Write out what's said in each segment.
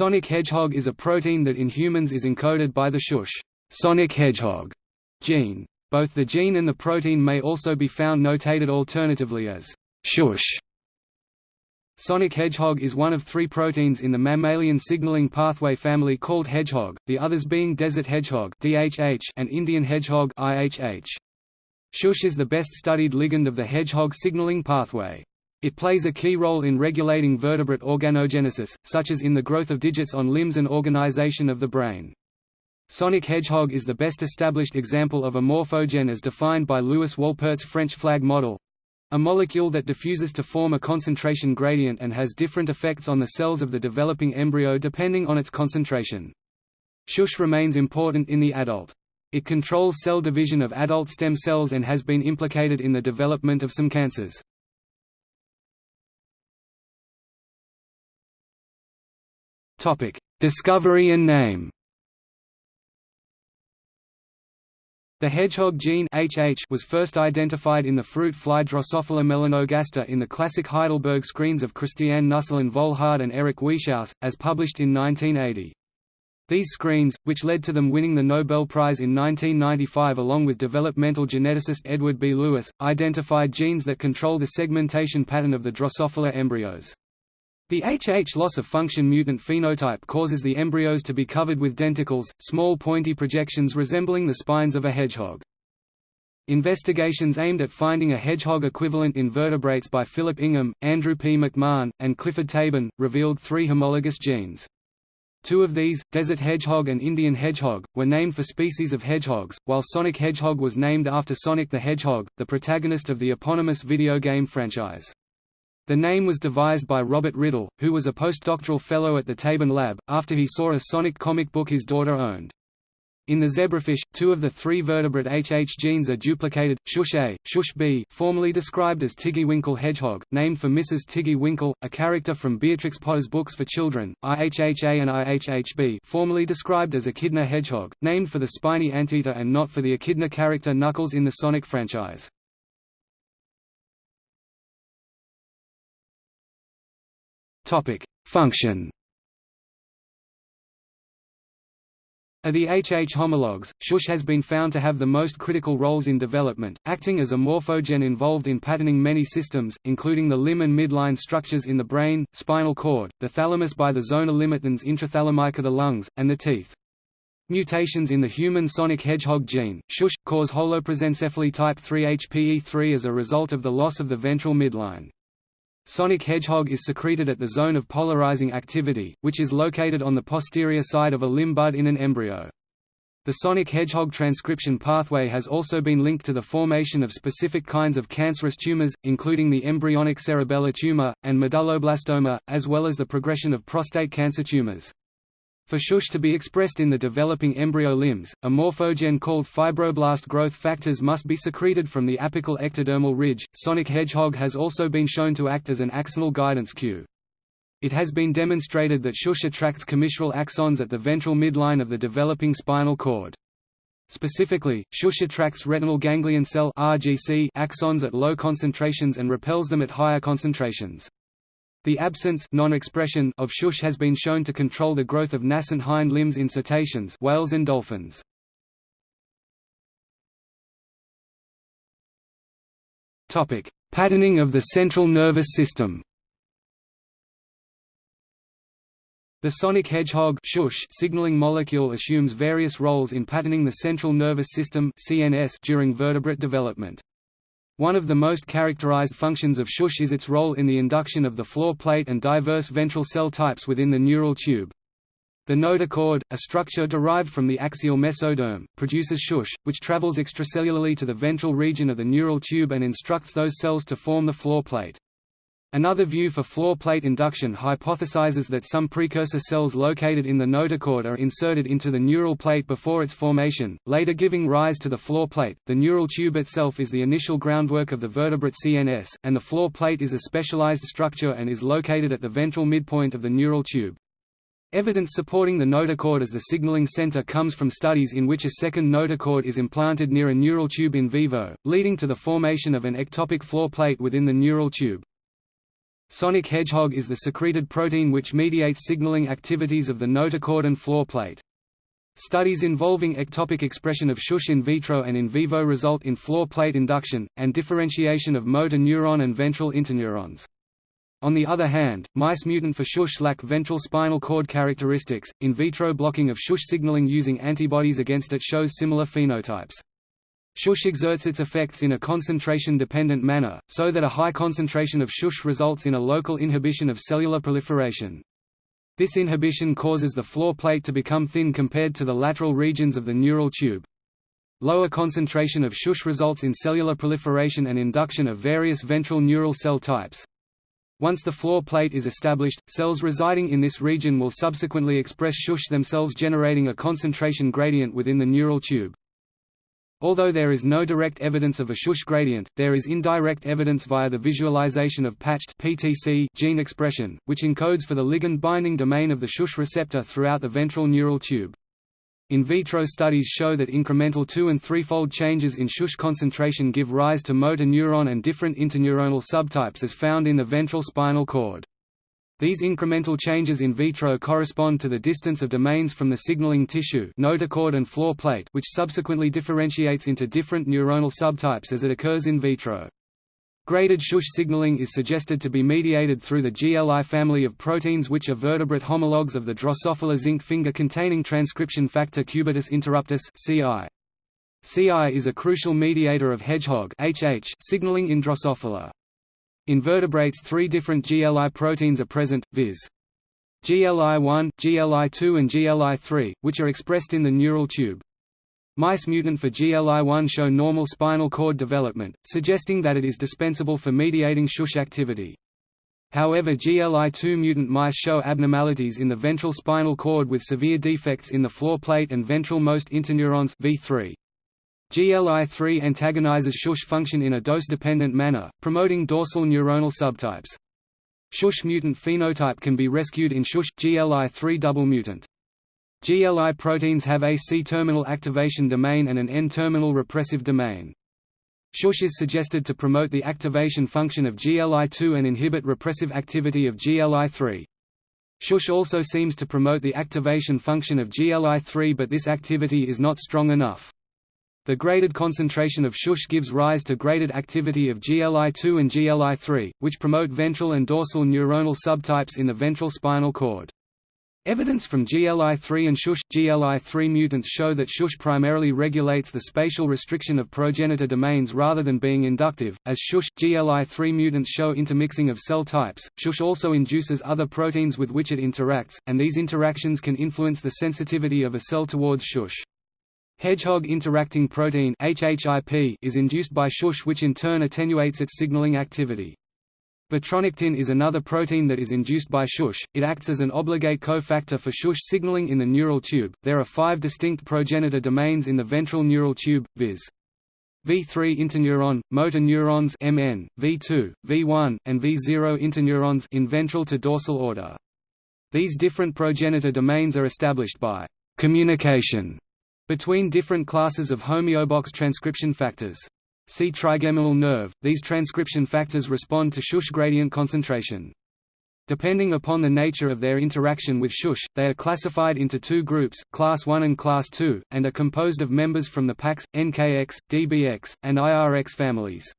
sonic hedgehog is a protein that in humans is encoded by the shush sonic hedgehog gene. Both the gene and the protein may also be found notated alternatively as shush. Sonic hedgehog is one of three proteins in the mammalian signaling pathway family called hedgehog, the others being desert hedgehog and Indian hedgehog Shush is the best studied ligand of the hedgehog signaling pathway. It plays a key role in regulating vertebrate organogenesis, such as in the growth of digits on limbs and organization of the brain. Sonic hedgehog is the best established example of a morphogen as defined by Louis Wolpert's French flag model, a molecule that diffuses to form a concentration gradient and has different effects on the cells of the developing embryo depending on its concentration. Shush remains important in the adult. It controls cell division of adult stem cells and has been implicated in the development of some cancers. Topic: Discovery and name. The hedgehog gene HH was first identified in the fruit fly Drosophila melanogaster in the classic Heidelberg screens of Christiane Nüsslein-Volhard and Eric Wieschaus, as published in 1980. These screens, which led to them winning the Nobel Prize in 1995 along with developmental geneticist Edward B. Lewis, identified genes that control the segmentation pattern of the Drosophila embryos. The HH loss-of-function mutant phenotype causes the embryos to be covered with denticles, small pointy projections resembling the spines of a hedgehog. Investigations aimed at finding a hedgehog equivalent in vertebrates by Philip Ingham, Andrew P. McMahon, and Clifford Tabin, revealed three homologous genes. Two of these, desert hedgehog and Indian hedgehog, were named for species of hedgehogs, while Sonic Hedgehog was named after Sonic the Hedgehog, the protagonist of the eponymous video game franchise. The name was devised by Robert Riddle, who was a postdoctoral fellow at the Tabin Lab, after he saw a Sonic comic book his daughter owned. In the zebrafish, two of the three vertebrate HH genes are duplicated, Shush A, Shush B formerly described as Tiggy Winkle Hedgehog, named for Mrs. Tiggy Winkle, a character from Beatrix Potter's books for children, IHHA and IHHB formerly described as Echidna Hedgehog, named for the spiny anteater and not for the Echidna character Knuckles in the Sonic franchise. Function. Of the HH homologs, Shush has been found to have the most critical roles in development, acting as a morphogen involved in patterning many systems, including the limb and midline structures in the brain, spinal cord, the thalamus by the zona limitans intrathalamica the lungs, and the teeth. Mutations in the human sonic hedgehog gene, shush, cause holoprosencephaly type 3 HPE3 as a result of the loss of the ventral midline. Sonic hedgehog is secreted at the zone of polarizing activity, which is located on the posterior side of a limb bud in an embryo. The sonic hedgehog transcription pathway has also been linked to the formation of specific kinds of cancerous tumors, including the embryonic cerebellar tumor, and medulloblastoma, as well as the progression of prostate cancer tumors. For shush to be expressed in the developing embryo limbs, a morphogen called fibroblast growth factors must be secreted from the apical ectodermal ridge. Sonic hedgehog has also been shown to act as an axonal guidance cue. It has been demonstrated that shush attracts commissural axons at the ventral midline of the developing spinal cord. Specifically, shush attracts retinal ganglion cell axons at low concentrations and repels them at higher concentrations. The absence non-expression of shush has been shown to control the growth of nascent hind limbs in cetaceans whales and dolphins. Patterning of the central nervous system The sonic hedgehog shush signaling molecule assumes various roles in patterning the central nervous system CNS during vertebrate development. One of the most characterized functions of shush is its role in the induction of the floor plate and diverse ventral cell types within the neural tube. The notochord, a structure derived from the axial mesoderm, produces shush, which travels extracellularly to the ventral region of the neural tube and instructs those cells to form the floor plate. Another view for floor plate induction hypothesizes that some precursor cells located in the notochord are inserted into the neural plate before its formation, later giving rise to the floor plate. The neural tube itself is the initial groundwork of the vertebrate CNS, and the floor plate is a specialized structure and is located at the ventral midpoint of the neural tube. Evidence supporting the notochord as the signaling center comes from studies in which a second notochord is implanted near a neural tube in vivo, leading to the formation of an ectopic floor plate within the neural tube. Sonic hedgehog is the secreted protein which mediates signaling activities of the notochord and floor plate. Studies involving ectopic expression of shush in vitro and in vivo result in floor plate induction, and differentiation of motor neuron and ventral interneurons. On the other hand, mice mutant for shush lack ventral spinal cord characteristics. In vitro blocking of shush signaling using antibodies against it shows similar phenotypes. Shush exerts its effects in a concentration-dependent manner, so that a high concentration of shush results in a local inhibition of cellular proliferation. This inhibition causes the floor plate to become thin compared to the lateral regions of the neural tube. Lower concentration of shush results in cellular proliferation and induction of various ventral neural cell types. Once the floor plate is established, cells residing in this region will subsequently express shush themselves generating a concentration gradient within the neural tube. Although there is no direct evidence of a shush gradient, there is indirect evidence via the visualization of patched PTC gene expression, which encodes for the ligand-binding domain of the shush receptor throughout the ventral neural tube. In vitro studies show that incremental two- and threefold changes in shush concentration give rise to motor neuron and different interneuronal subtypes as found in the ventral spinal cord. These incremental changes in vitro correspond to the distance of domains from the signaling tissue notochord and floor plate which subsequently differentiates into different neuronal subtypes as it occurs in vitro. Graded shush signaling is suggested to be mediated through the GLI family of proteins which are vertebrate homologs of the Drosophila zinc finger-containing transcription factor cubitus interruptus CI. CI is a crucial mediator of hedgehog HH signaling in Drosophila. In vertebrates three different GLI proteins are present, viz. GLI1, GLI2 and GLI3, which are expressed in the neural tube. Mice mutant for GLI1 show normal spinal cord development, suggesting that it is dispensable for mediating shush activity. However GLI2 mutant mice show abnormalities in the ventral spinal cord with severe defects in the floor plate and ventral most interneurons V3. GLI3 antagonizes shush function in a dose-dependent manner, promoting dorsal neuronal subtypes. Shush mutant phenotype can be rescued in shush GLI3 double mutant. GLI proteins have a C-terminal activation domain and an N-terminal repressive domain. Shush is suggested to promote the activation function of GLI2 and inhibit repressive activity of GLI3. Shush also seems to promote the activation function of GLI3 but this activity is not strong enough. The graded concentration of shush gives rise to graded activity of GLI2 and GLI3, which promote ventral and dorsal neuronal subtypes in the ventral spinal cord. Evidence from GLI3 and shush GLI3 mutants show that shush primarily regulates the spatial restriction of progenitor domains rather than being inductive, as shush GLI3 mutants show intermixing of cell types. Shush also induces other proteins with which it interacts, and these interactions can influence the sensitivity of a cell towards shush. Hedgehog interacting protein HHIP is induced by shush which in turn attenuates its signaling activity. Vitronectin is another protein that is induced by shush. It acts as an obligate cofactor for shush signaling in the neural tube. There are five distinct progenitor domains in the ventral neural tube, viz. V3 interneuron, motor neurons MN, V2, V1, and V0 interneurons in ventral to dorsal order. These different progenitor domains are established by communication between different classes of homeobox transcription factors. See trigeminal nerve, these transcription factors respond to shush gradient concentration. Depending upon the nature of their interaction with shush, they are classified into two groups, class 1 and class 2, and are composed of members from the PAX, NKX, DBX, and IRX families.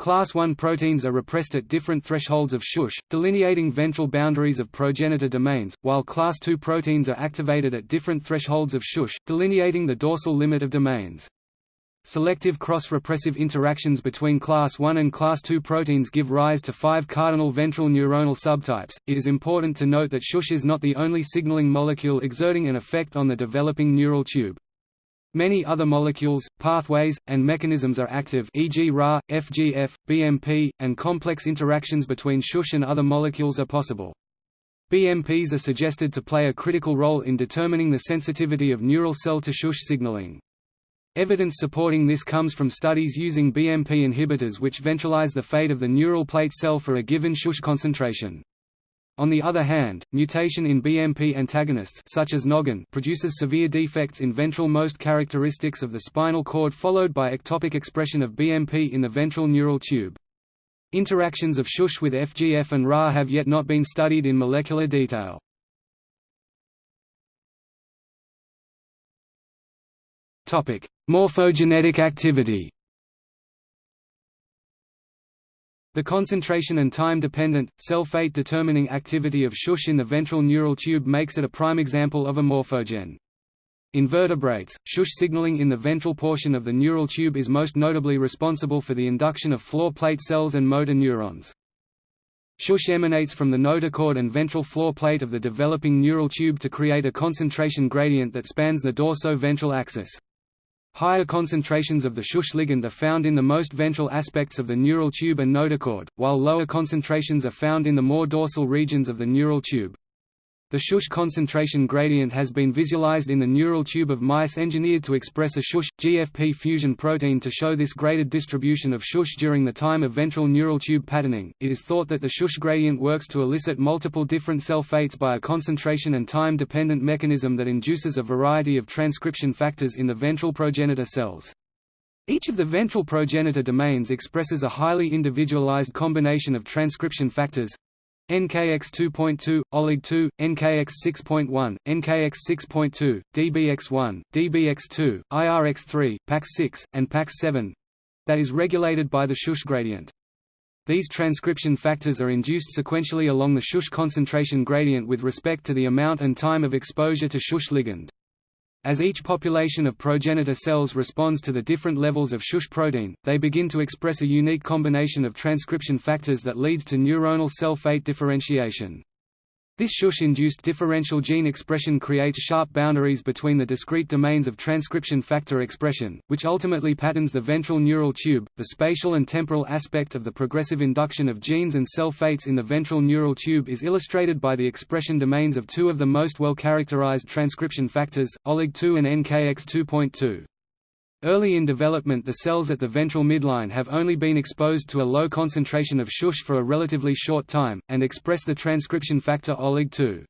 Class I proteins are repressed at different thresholds of shush, delineating ventral boundaries of progenitor domains, while Class II proteins are activated at different thresholds of shush, delineating the dorsal limit of domains. Selective cross-repressive interactions between class I and class II proteins give rise to five cardinal ventral neuronal subtypes. It is important to note that shush is not the only signaling molecule exerting an effect on the developing neural tube. Many other molecules, pathways, and mechanisms are active e.g. Ra, FGF, BMP, and complex interactions between shush and other molecules are possible. BMPs are suggested to play a critical role in determining the sensitivity of neural cell to shush signaling. Evidence supporting this comes from studies using BMP inhibitors which ventralize the fate of the neural plate cell for a given shush concentration. On the other hand, mutation in BMP antagonists such as Noggin produces severe defects in ventral most characteristics of the spinal cord followed by ectopic expression of BMP in the ventral neural tube. Interactions of shush with FGF and Ra have yet not been studied in molecular detail. Morphogenetic activity The concentration and time-dependent, cell fate determining activity of shush in the ventral neural tube makes it a prime example of a morphogen. In vertebrates, shush signaling in the ventral portion of the neural tube is most notably responsible for the induction of floor plate cells and motor neurons. Shush emanates from the notochord and ventral floor plate of the developing neural tube to create a concentration gradient that spans the dorso-ventral axis. Higher concentrations of the shush ligand are found in the most ventral aspects of the neural tube and notochord, while lower concentrations are found in the more dorsal regions of the neural tube. The shush concentration gradient has been visualized in the neural tube of mice engineered to express a shush GFP fusion protein to show this graded distribution of shush during the time of ventral neural tube patterning. It is thought that the shush gradient works to elicit multiple different cell fates by a concentration and time dependent mechanism that induces a variety of transcription factors in the ventral progenitor cells. Each of the ventral progenitor domains expresses a highly individualized combination of transcription factors, NKX 2.2, OLIG 2, NKX 6.1, NKX 6.2, DBX1, DBX2, IRX3, PAX6, and PAX7 that is regulated by the shush gradient. These transcription factors are induced sequentially along the shush concentration gradient with respect to the amount and time of exposure to shush ligand. As each population of progenitor cells responds to the different levels of shush protein, they begin to express a unique combination of transcription factors that leads to neuronal cell fate differentiation. This shush-induced differential gene expression creates sharp boundaries between the discrete domains of transcription factor expression, which ultimately patterns the ventral neural tube. The spatial and temporal aspect of the progressive induction of genes and cell fates in the ventral neural tube is illustrated by the expression domains of two of the most well-characterized transcription factors, OLIG2 and NKX2.2. Early in development the cells at the ventral midline have only been exposed to a low concentration of shush for a relatively short time, and express the transcription factor OLIG2.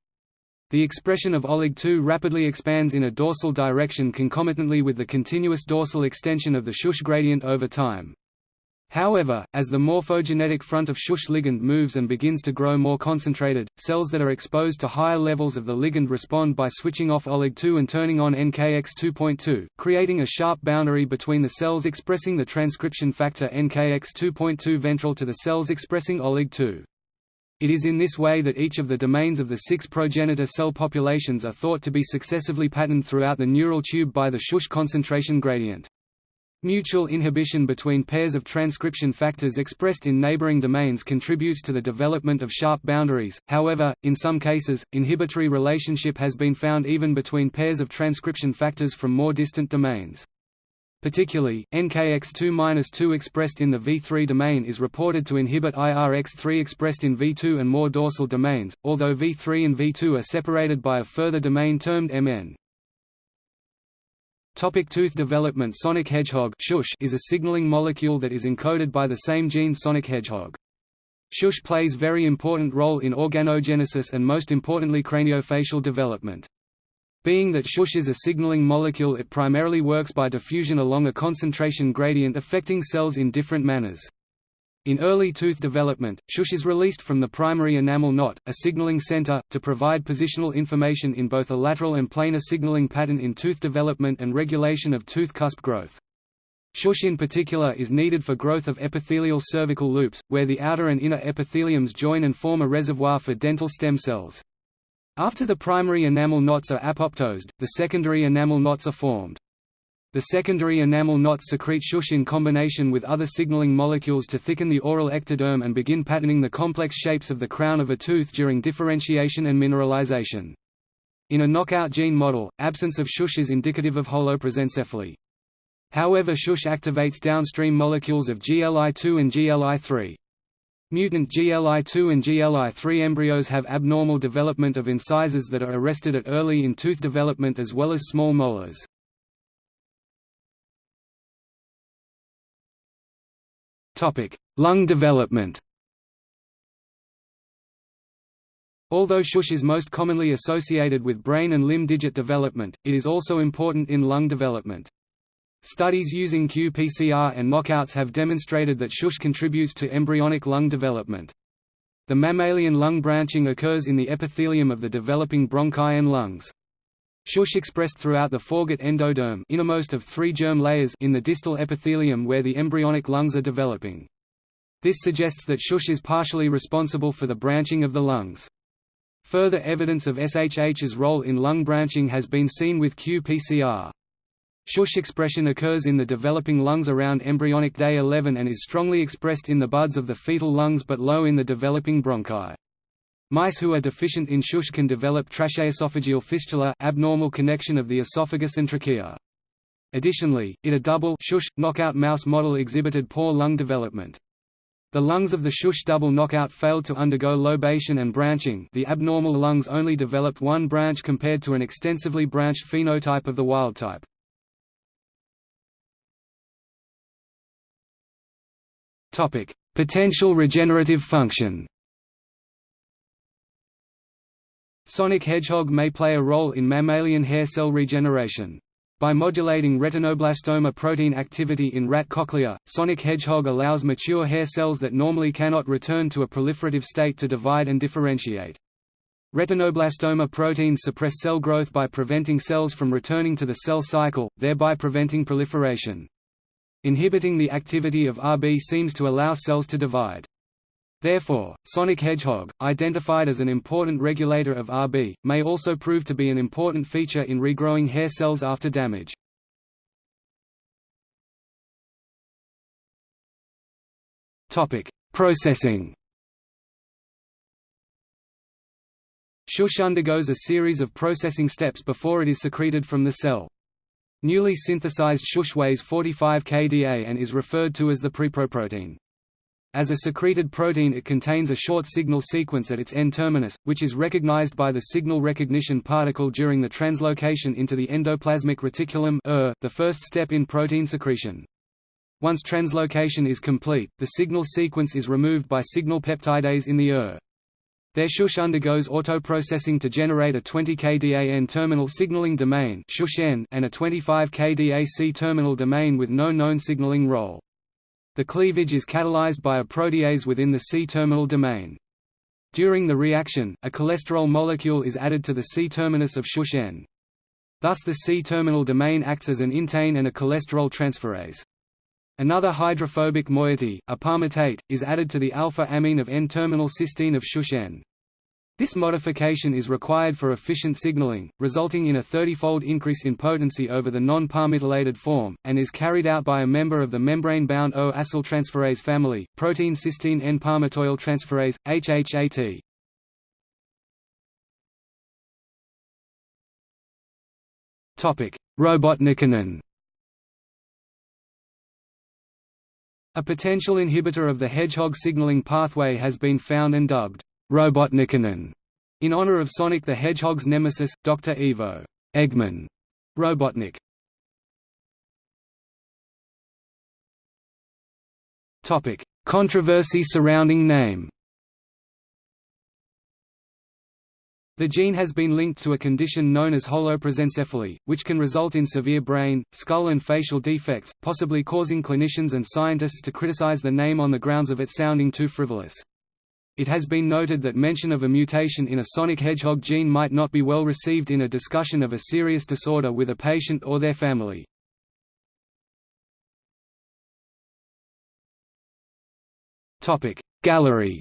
The expression of OLIG2 rapidly expands in a dorsal direction concomitantly with the continuous dorsal extension of the shush gradient over time. However, as the morphogenetic front of shush ligand moves and begins to grow more concentrated, cells that are exposed to higher levels of the ligand respond by switching off OLIG2 and turning on NKX2.2, creating a sharp boundary between the cells expressing the transcription factor NKX2.2 ventral to the cells expressing OLIG2. It is in this way that each of the domains of the six progenitor cell populations are thought to be successively patterned throughout the neural tube by the shush concentration gradient. Mutual inhibition between pairs of transcription factors expressed in neighboring domains contributes to the development of sharp boundaries, however, in some cases, inhibitory relationship has been found even between pairs of transcription factors from more distant domains. Particularly, NKX2-2 expressed in the V3 domain is reported to inhibit IRX3 expressed in V2 and more dorsal domains, although V3 and V2 are separated by a further domain termed MN. Topic tooth development Sonic hedgehog shush is a signaling molecule that is encoded by the same gene Sonic hedgehog. Shush plays a very important role in organogenesis and most importantly craniofacial development. Being that shush is a signaling molecule it primarily works by diffusion along a concentration gradient affecting cells in different manners. In early tooth development, shush is released from the primary enamel knot, a signaling center, to provide positional information in both a lateral and planar signaling pattern in tooth development and regulation of tooth cusp growth. Shush in particular is needed for growth of epithelial cervical loops, where the outer and inner epitheliums join and form a reservoir for dental stem cells. After the primary enamel knots are apoptosed, the secondary enamel knots are formed. The secondary enamel knots secrete shush in combination with other signaling molecules to thicken the oral ectoderm and begin patterning the complex shapes of the crown of a tooth during differentiation and mineralization. In a knockout gene model, absence of shush is indicative of holoprosencephaly. However shush activates downstream molecules of GLI2 and GLI3. Mutant GLI2 and GLI3 embryos have abnormal development of incisors that are arrested at early in tooth development as well as small molars. Lung development Although shush is most commonly associated with brain and limb digit development, it is also important in lung development. Studies using qPCR and knockouts have demonstrated that shush contributes to embryonic lung development. The mammalian lung branching occurs in the epithelium of the developing bronchi and lungs. Shush expressed throughout the foregut endoderm innermost of three germ layers in the distal epithelium where the embryonic lungs are developing. This suggests that shush is partially responsible for the branching of the lungs. Further evidence of SHH's role in lung branching has been seen with qPCR. Shush expression occurs in the developing lungs around embryonic day 11 and is strongly expressed in the buds of the fetal lungs but low in the developing bronchi. Mice who are deficient in shush can develop tracheoesophageal fistula abnormal connection of the esophagus and trachea. Additionally, it a double shush, knockout mouse model exhibited poor lung development. The lungs of the shush double knockout failed to undergo lobation and branching the abnormal lungs only developed one branch compared to an extensively branched phenotype of the wild type. Potential regenerative function Sonic hedgehog may play a role in mammalian hair cell regeneration. By modulating retinoblastoma protein activity in rat cochlea, sonic hedgehog allows mature hair cells that normally cannot return to a proliferative state to divide and differentiate. Retinoblastoma proteins suppress cell growth by preventing cells from returning to the cell cycle, thereby preventing proliferation. Inhibiting the activity of RB seems to allow cells to divide. Therefore, sonic hedgehog, identified as an important regulator of Rb, may also prove to be an important feature in regrowing hair cells after damage. Topic: Processing Shush undergoes a series of processing steps before it is secreted from the cell. Newly synthesized shush weighs 45 kDa and is referred to as the preproprotein. As a secreted protein it contains a short signal sequence at its N-terminus, which is recognized by the signal recognition particle during the translocation into the endoplasmic reticulum ER, the first step in protein secretion. Once translocation is complete, the signal sequence is removed by signal peptidase in the ER. Their shush undergoes autoprocessing to generate a 20 kDa N-terminal signaling domain and a 25 kDa C-terminal domain with no known signaling role. The cleavage is catalyzed by a protease within the C-terminal domain. During the reaction, a cholesterol molecule is added to the C-terminus of shush-N. Thus the C-terminal domain acts as an intein and a cholesterol transferase. Another hydrophobic moiety, a palmitate, is added to the alpha-amine of N-terminal cysteine of shush-N. This modification is required for efficient signaling, resulting in a 30-fold increase in potency over the non-palmitoylated form, and is carried out by a member of the membrane-bound O-acyltransferase family, protein cysteine N-palmitoyl transferase, HHAT. Robotnikinin A potential inhibitor of the hedgehog signaling pathway has been found and dubbed Robotnikinin, in honor of Sonic the Hedgehog's nemesis, Dr. Ivo Eggman Robotnik. Topic: Controversy surrounding name. The gene has been linked to a condition known as holoprosencephaly, which can result in severe brain, skull and facial defects, possibly causing clinicians and scientists to criticize the name on the grounds of it sounding too frivolous. It has been noted that mention of a mutation in a sonic hedgehog gene might not be well received in a discussion of a serious disorder with a patient or their family. Gallery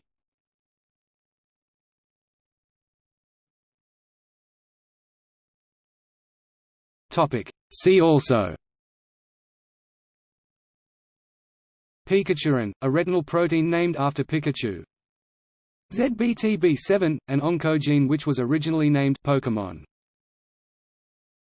See also. Pikachurin, a retinal protein named after Pikachu ZBTB7, an oncogene which was originally named Pokemon